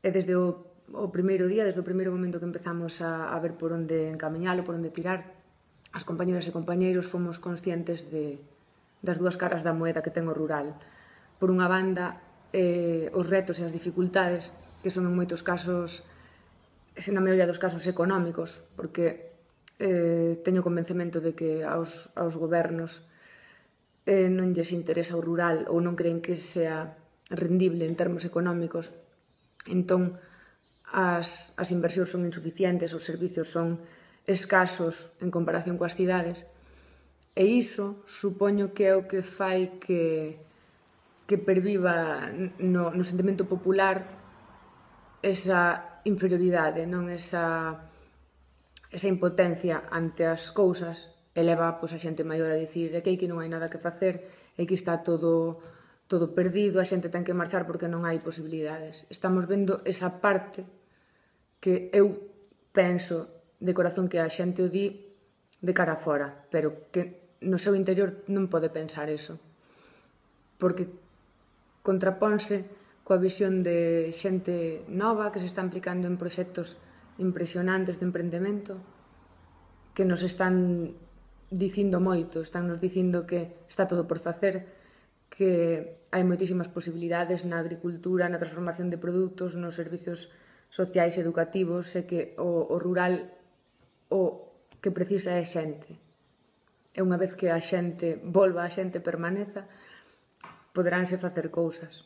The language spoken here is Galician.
e desde o, o primeiro día, desde o primeiro momento que empezamos a, a ver por onde encamiñalo, por onde tirar, as compañeras e compañeiros fomos conscientes de, das dúas caras da moeda que ten o rural. Por unha banda, eh, os retos e as dificultades, que son en moitos casos, se na maioría dos casos económicos, porque eh, teño convencemento de que aos, aos gobernos eh, non lles interesa o rural ou non creen que sea rendible en termos económicos Entón, as, as inversións son insuficientes, os servizos son escasos en comparación coas cidades, e iso supoño que é o que fai que, que perviva no, no sentimento popular esa inferioridade, non? Esa, esa impotencia ante as cousas eleva pois, a xente maior a dicir que aquí non hai nada que facer, e que está todo todo perdido, a xente ten que marchar porque non hai posibilidades. Estamos vendo esa parte que eu penso de corazón que a xente o di de cara a fora, pero que no seu interior non pode pensar eso. Porque contraponse coa visión de xente nova que se está implicando en proxectos impresionantes de emprendemento que nos están dicindo moito, están nos dicindo que está todo por facer, que hai moitísimas posibilidades na agricultura, na transformación de produtos, nos servizos sociais e educativos, e que o, o rural o que precisa é xente. E unha vez que a xente volva, a xente permaneza, poderánse facer cousas.